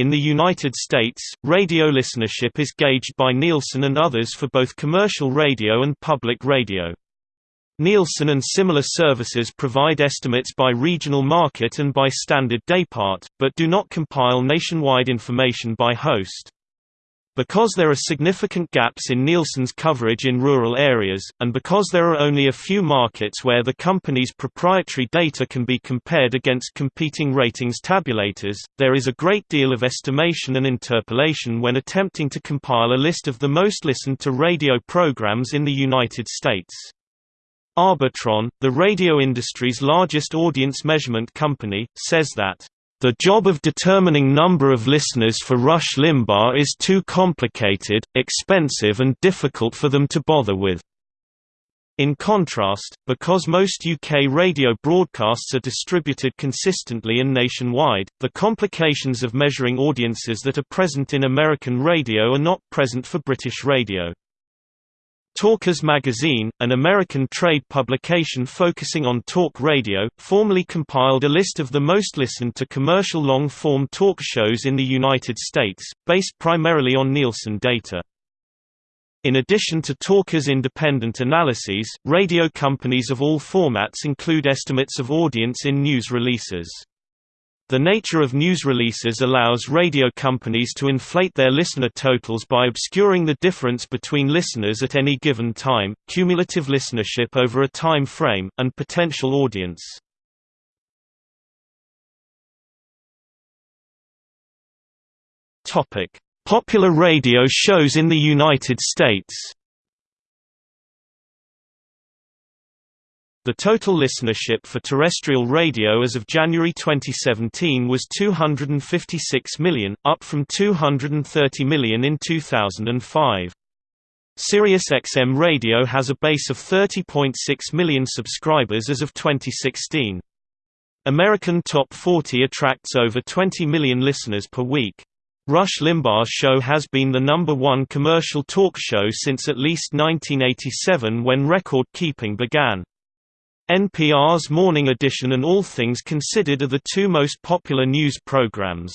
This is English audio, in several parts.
In the United States, radio listenership is gauged by Nielsen and others for both commercial radio and public radio. Nielsen and similar services provide estimates by regional market and by standard daypart, but do not compile nationwide information by host. Because there are significant gaps in Nielsen's coverage in rural areas, and because there are only a few markets where the company's proprietary data can be compared against competing ratings tabulators, there is a great deal of estimation and interpolation when attempting to compile a list of the most listened to radio programs in the United States. Arbitron, the radio industry's largest audience measurement company, says that the job of determining number of listeners for Rush Limbaugh is too complicated, expensive and difficult for them to bother with. In contrast, because most UK radio broadcasts are distributed consistently and nationwide, the complications of measuring audiences that are present in American radio are not present for British radio. Talkers magazine, an American trade publication focusing on talk radio, formerly compiled a list of the most listened to commercial long-form talk shows in the United States, based primarily on Nielsen data. In addition to Talker's independent analyses, radio companies of all formats include estimates of audience in news releases. The nature of news releases allows radio companies to inflate their listener totals by obscuring the difference between listeners at any given time, cumulative listenership over a time frame, and potential audience. Popular radio shows in the United States The total listenership for terrestrial radio as of January 2017 was 256 million, up from 230 million in 2005. SiriusXM Radio has a base of 30.6 million subscribers as of 2016. American Top 40 attracts over 20 million listeners per week. Rush Limbaugh's show has been the number one commercial talk show since at least 1987 when record keeping began. NPR's Morning Edition and All Things Considered are the two most popular news programs.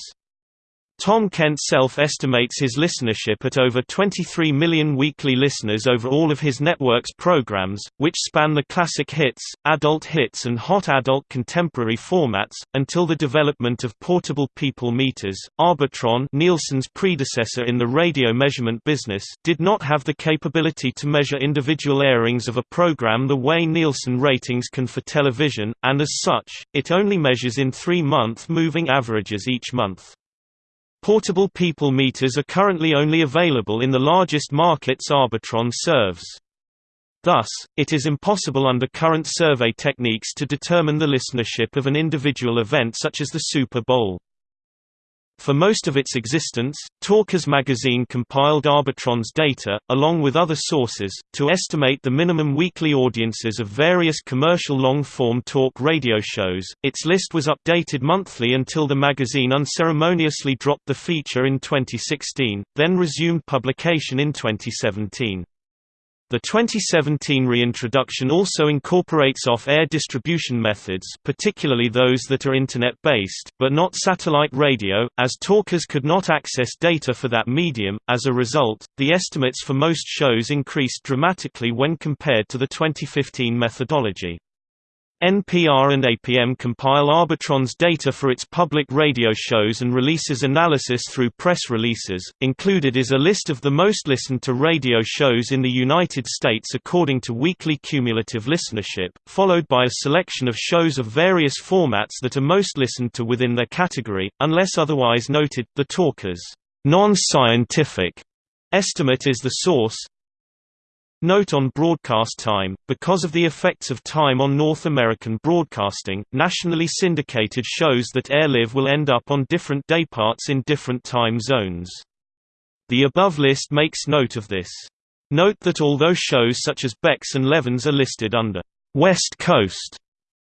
Tom Kent self-estimates his listenership at over 23 million weekly listeners over all of his network's programs, which span the classic hits, adult hits and hot adult contemporary formats, until the development of portable people meters. Arbitron Nielsen's predecessor in the radio measurement business did not have the capability to measure individual airings of a program the way Nielsen ratings can for television, and as such, it only measures in three-month moving averages each month. Portable people meters are currently only available in the largest markets Arbitron serves. Thus, it is impossible under current survey techniques to determine the listenership of an individual event such as the Super Bowl. For most of its existence, Talkers magazine compiled Arbitron's data, along with other sources, to estimate the minimum weekly audiences of various commercial long-form talk radio shows. Its list was updated monthly until the magazine unceremoniously dropped the feature in 2016, then resumed publication in 2017. The 2017 reintroduction also incorporates off-air distribution methods particularly those that are Internet-based, but not satellite radio, as talkers could not access data for that medium. As a result, the estimates for most shows increased dramatically when compared to the 2015 methodology. NPR and APM compile Arbitron's data for its public radio shows and releases analysis through press releases. Included is a list of the most listened to radio shows in the United States according to weekly cumulative listenership, followed by a selection of shows of various formats that are most listened to within their category, unless otherwise noted. The Talkers' non-scientific estimate is the source, Note on broadcast time, because of the effects of time on North American broadcasting, nationally syndicated shows that air live will end up on different dayparts in different time zones. The above list makes note of this. Note that although shows such as Beck's and Levin's are listed under West Coast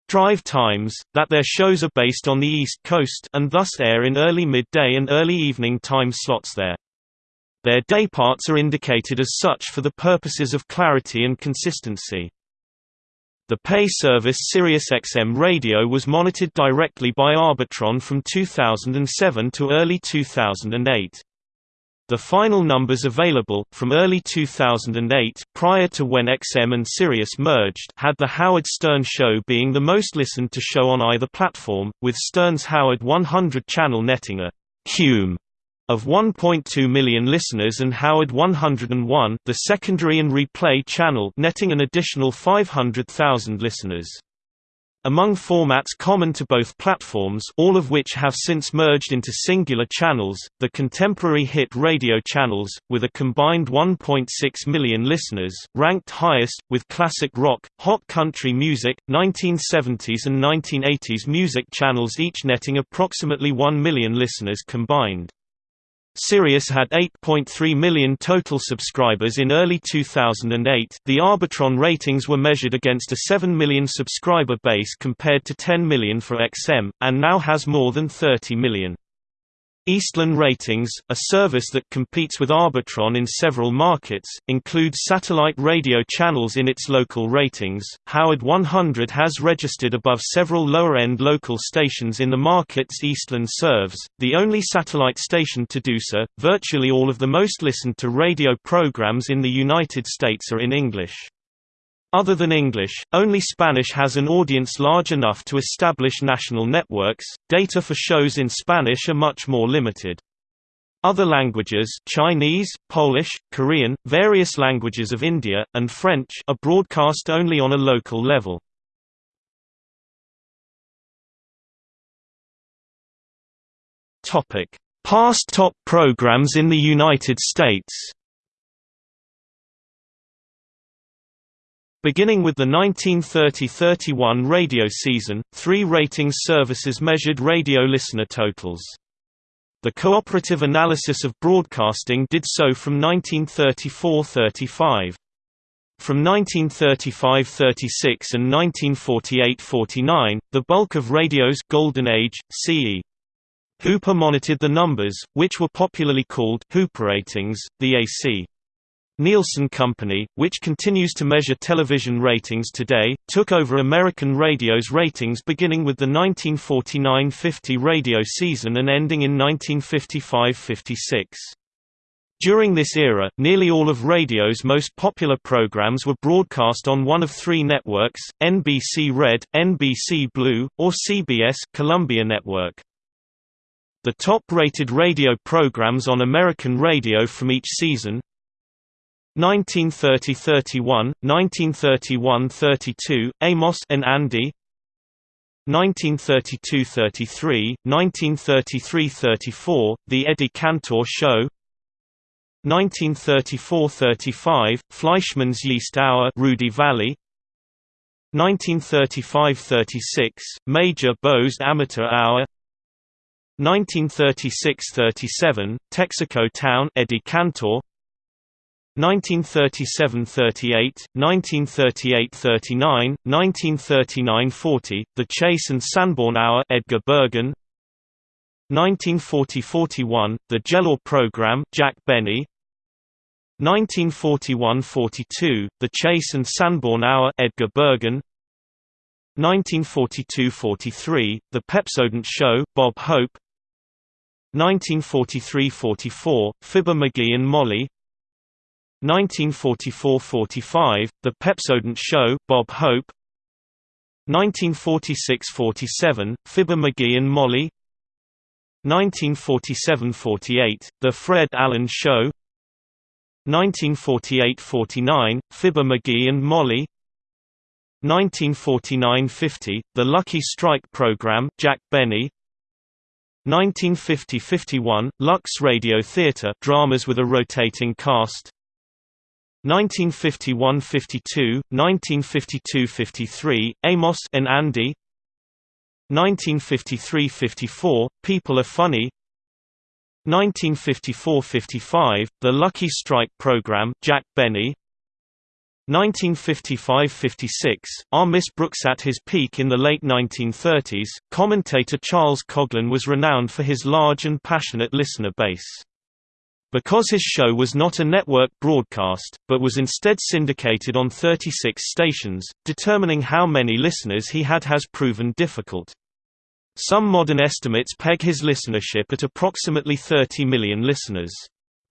drive times, that their shows are based on the East Coast and thus air in early midday and early evening time slots there. Their dayparts are indicated as such for the purposes of clarity and consistency. The pay service SiriusXM Radio was monitored directly by Arbitron from 2007 to early 2008. The final numbers available, from early 2008 prior to when XM and Sirius merged had The Howard Stern Show being the most listened to show on either platform, with Stern's Howard 100 channel netting a «cume» of 1.2 million listeners and Howard 101 the secondary and replay channel netting an additional 500,000 listeners. Among formats common to both platforms all of which have since merged into singular channels, the contemporary hit radio channels, with a combined 1.6 million listeners, ranked highest, with classic rock, hot country music, 1970s and 1980s music channels each netting approximately 1 million listeners combined. Sirius had 8.3 million total subscribers in early 2008. The Arbitron ratings were measured against a 7 million subscriber base compared to 10 million for XM, and now has more than 30 million. Eastlan Ratings, a service that competes with Arbitron in several markets, includes satellite radio channels in its local ratings. Howard 100 has registered above several lower-end local stations in the markets Eastland serves, the only satellite station to do so. Virtually all of the most listened to radio programs in the United States are in English. Other than English, only Spanish has an audience large enough to establish national networks. Data for shows in Spanish are much more limited. Other languages Chinese, Polish, Korean, various languages of India, and French are broadcast only on a local level. Past top programs in the United States Beginning with the 1930–31 radio season, three ratings services measured radio listener totals. The Cooperative Analysis of Broadcasting did so from 1934–35. From 1935–36 and 1948–49, the bulk of radio's golden age, CE. Hooper monitored the numbers, which were popularly called Hooper ratings, the AC. Nielsen Company, which continues to measure television ratings today, took over American radio's ratings beginning with the 1949–50 radio season and ending in 1955–56. During this era, nearly all of radio's most popular programs were broadcast on one of three networks, NBC Red, NBC Blue, or CBS Columbia Network. The top-rated radio programs on American radio from each season 1930–31, 1931–32, Amos and Andy 1932–33, 1933–34, The Eddie Cantor Show 1934–35, Fleischmann's Yeast Hour Rudy Vallée 1935–36, Major Bowes Amateur Hour 1936–37, Texaco Town Eddie Cantor 1937–38, 1938–39, 1939–40, The Chase and Sanborn Hour Edgar Bergen. 1940–41, The Jell-O Program Jack Benny. 1941–42, The Chase and Sanborn Hour Edgar Bergen. 1942–43, The Pepsodent Show Bob Hope. 1943–44, Fibber McGee and Molly 1944–45, The Pepsodent Show, Bob Hope. 1946–47, Fibber McGee and Molly. 1947–48, The Fred Allen Show. 1948–49, Fibber McGee and Molly. 1949–50, The Lucky Strike Program Jack Benny. 1950–51, Lux Radio Theatre dramas with a rotating cast 1951–52, 1952–53, Amos and Andy 1953–54, People Are Funny 1954–55, The Lucky Strike Program Jack Benny 1955–56, Our Miss Brooks At his peak in the late 1930s, commentator Charles Coughlin was renowned for his large and passionate listener base. Because his show was not a network broadcast, but was instead syndicated on 36 stations, determining how many listeners he had has proven difficult. Some modern estimates peg his listenership at approximately 30 million listeners.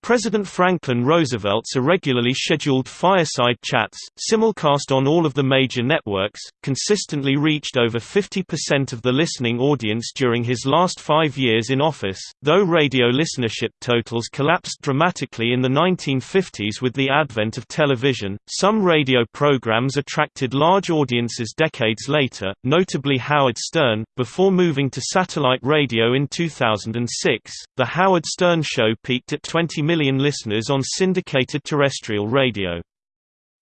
President Franklin Roosevelt's irregularly scheduled fireside chats, simulcast on all of the major networks, consistently reached over 50% of the listening audience during his last five years in office. Though radio listenership totals collapsed dramatically in the 1950s with the advent of television, some radio programs attracted large audiences decades later, notably Howard Stern. Before moving to satellite radio in 2006, The Howard Stern Show peaked at 20 million million listeners on syndicated terrestrial radio.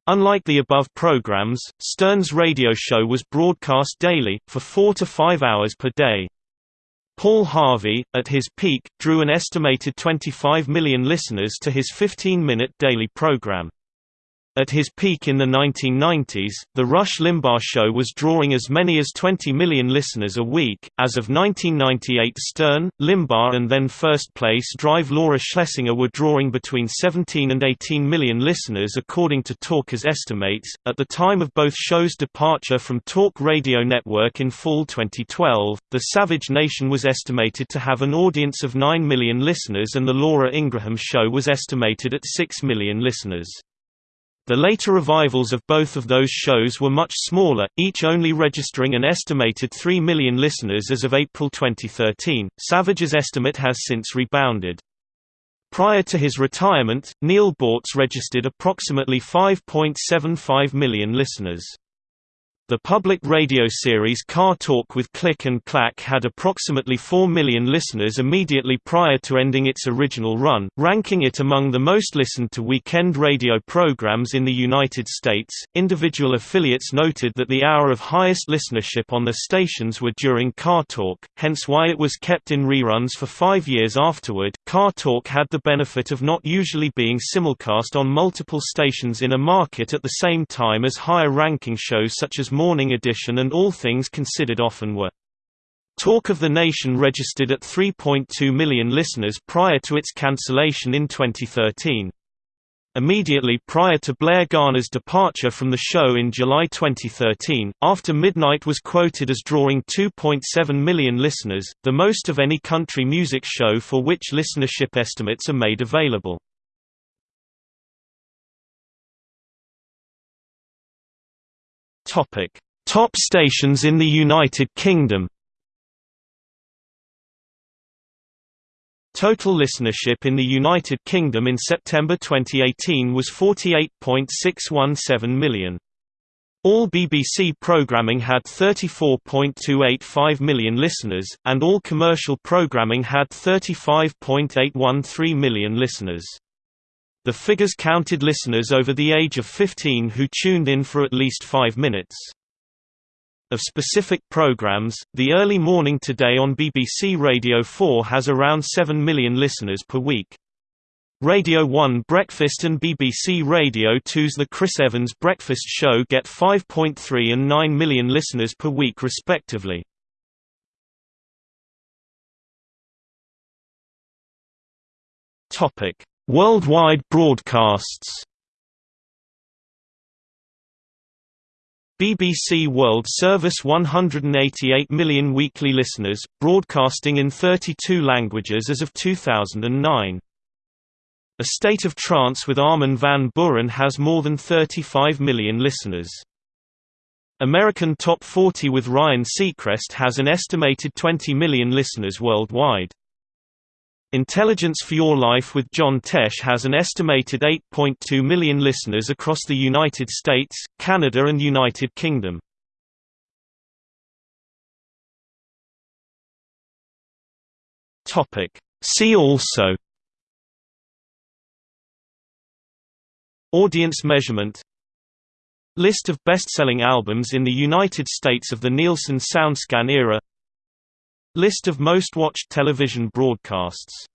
Unlike the above programs, Stern's radio show was broadcast daily, for four to five hours per day. Paul Harvey, at his peak, drew an estimated 25 million listeners to his 15-minute daily program. At his peak in the 1990s, The Rush Limbaugh Show was drawing as many as 20 million listeners a week. As of 1998, Stern, Limbaugh, and then first place Drive Laura Schlesinger were drawing between 17 and 18 million listeners, according to Talkers estimates. At the time of both shows' departure from Talk Radio Network in fall 2012, The Savage Nation was estimated to have an audience of 9 million listeners, and The Laura Ingraham Show was estimated at 6 million listeners. The later revivals of both of those shows were much smaller, each only registering an estimated 3 million listeners as of April 2013. Savage's estimate has since rebounded. Prior to his retirement, Neal Boortz registered approximately 5.75 million listeners. The public radio series Car Talk with Click and Clack had approximately 4 million listeners immediately prior to ending its original run, ranking it among the most listened to weekend radio programs in the United States. Individual affiliates noted that the hour of highest listenership on the stations were during Car Talk, hence why it was kept in reruns for five years afterward. Car Talk had the benefit of not usually being simulcast on multiple stations in a market at the same time as higher ranking shows such as Morning Edition and All Things Considered often were. Talk of the Nation registered at 3.2 million listeners prior to its cancellation in 2013. Immediately prior to Blair Garner's departure from the show in July 2013, After Midnight was quoted as drawing 2.7 million listeners, the most of any country music show for which listenership estimates are made available. Topic: Top stations in the United Kingdom. Total listenership in the United Kingdom in September 2018 was 48.617 million. All BBC programming had 34.285 million listeners, and all commercial programming had 35.813 million listeners. The figures counted listeners over the age of 15 who tuned in for at least five minutes. Of specific programs, The Early Morning Today on BBC Radio 4 has around 7 million listeners per week. Radio 1 Breakfast and BBC Radio 2's The Chris Evans Breakfast Show get 5.3 and 9 million listeners per week respectively. Topic: Worldwide broadcasts BBC World Service 188 million weekly listeners, broadcasting in 32 languages as of 2009. A State of Trance with Armin van Buuren has more than 35 million listeners. American Top 40 with Ryan Seacrest has an estimated 20 million listeners worldwide. Intelligence for Your Life with John Tesh has an estimated 8.2 million listeners across the United States, Canada and United Kingdom. See also Audience measurement List of best-selling albums in the United States of the Nielsen SoundScan era List of most watched television broadcasts